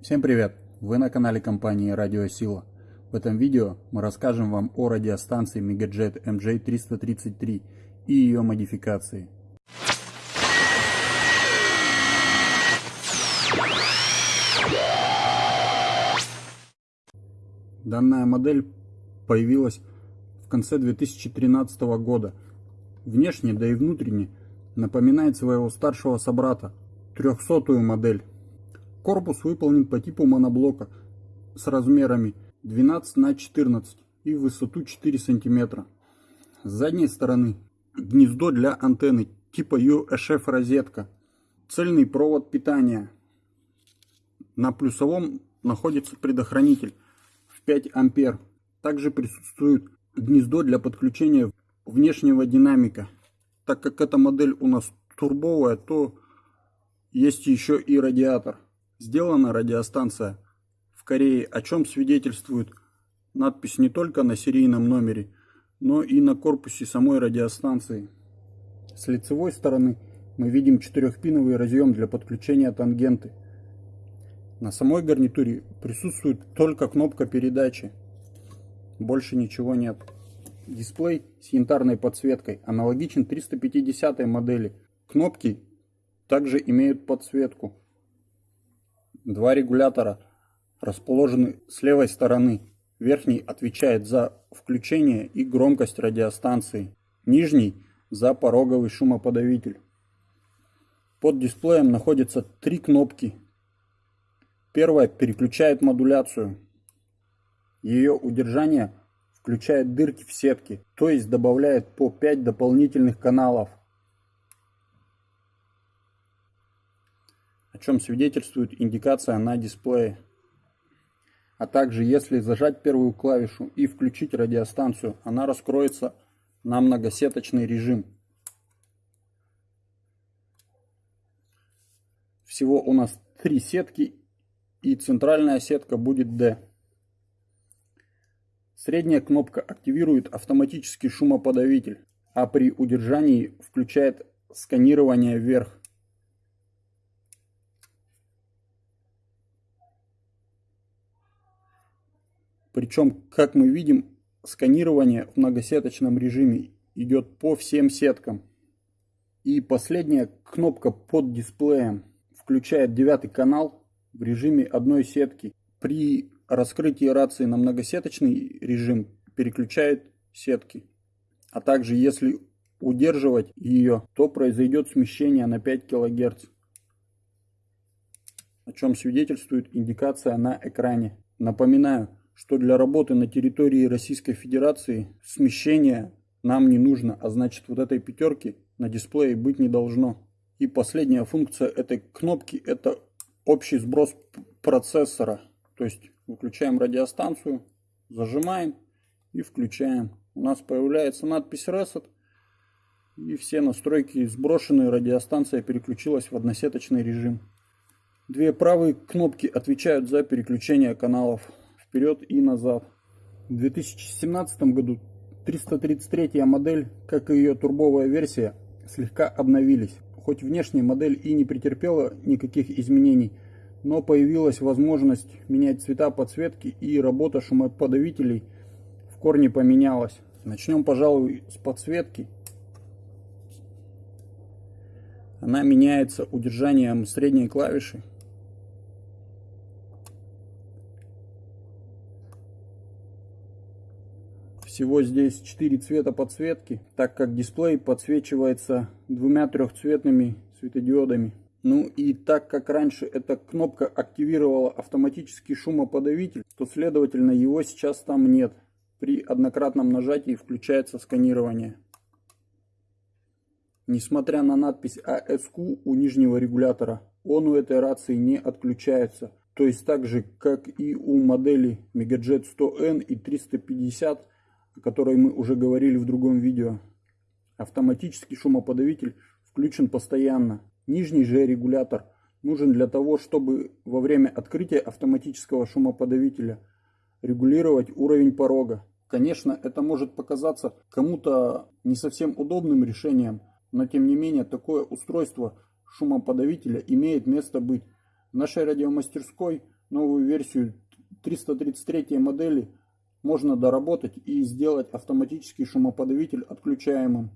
Всем привет! Вы на канале компании Радиосила. В этом видео мы расскажем вам о радиостанции Megajet MJ333 и ее модификации. Данная модель появилась в конце 2013 года. Внешне, да и внутренне, напоминает своего старшего собрата, 300-ю модель. Корпус выполнен по типу моноблока с размерами 12 на 14 и высоту 4 см. С задней стороны гнездо для антенны типа UHF розетка. Цельный провод питания. На плюсовом находится предохранитель в 5 ампер. Также присутствует гнездо для подключения внешнего динамика. Так как эта модель у нас турбовая, то есть еще и радиатор. Сделана радиостанция в Корее, о чем свидетельствует надпись не только на серийном номере, но и на корпусе самой радиостанции. С лицевой стороны мы видим четырехпиновый разъем для подключения тангенты. На самой гарнитуре присутствует только кнопка передачи. Больше ничего нет. Дисплей с янтарной подсветкой аналогичен 350 модели. Кнопки также имеют подсветку. Два регулятора расположены с левой стороны. Верхний отвечает за включение и громкость радиостанции. Нижний за пороговый шумоподавитель. Под дисплеем находятся три кнопки. Первая переключает модуляцию. Ее удержание включает дырки в сетке, то есть добавляет по 5 дополнительных каналов. О чем свидетельствует индикация на дисплее. А также если зажать первую клавишу и включить радиостанцию, она раскроется на многосеточный режим. Всего у нас три сетки и центральная сетка будет D. Средняя кнопка активирует автоматический шумоподавитель, а при удержании включает сканирование вверх. Причем, как мы видим, сканирование в многосеточном режиме идет по всем сеткам. И последняя кнопка под дисплеем включает девятый канал в режиме одной сетки. При раскрытии рации на многосеточный режим переключает сетки. А также если удерживать ее, то произойдет смещение на 5 кГц. О чем свидетельствует индикация на экране. Напоминаю, что для работы на территории Российской Федерации смещение нам не нужно, а значит вот этой пятерки на дисплее быть не должно. И последняя функция этой кнопки это общий сброс процессора. То есть выключаем радиостанцию, зажимаем и включаем. У нас появляется надпись Reset. И все настройки сброшены, радиостанция переключилась в односеточный режим. Две правые кнопки отвечают за переключение каналов вперед и назад. В 2017 году 333 модель, как и ее турбовая версия, слегка обновились. Хоть внешняя модель и не претерпела никаких изменений, но появилась возможность менять цвета подсветки и работа шумоподавителей в корне поменялась. Начнем, пожалуй, с подсветки. Она меняется удержанием средней клавиши Всего здесь 4 цвета подсветки, так как дисплей подсвечивается двумя трехцветными светодиодами. Ну и так как раньше эта кнопка активировала автоматический шумоподавитель, то следовательно его сейчас там нет. При однократном нажатии включается сканирование. Несмотря на надпись ASQ у нижнего регулятора, он у этой рации не отключается. То есть так же, как и у модели Megajet 100N и 350, о которой мы уже говорили в другом видео. Автоматический шумоподавитель включен постоянно. Нижний же регулятор нужен для того, чтобы во время открытия автоматического шумоподавителя регулировать уровень порога. Конечно, это может показаться кому-то не совсем удобным решением, но тем не менее такое устройство шумоподавителя имеет место быть. В нашей радиомастерской новую версию 333 модели можно доработать и сделать автоматический шумоподавитель отключаемым.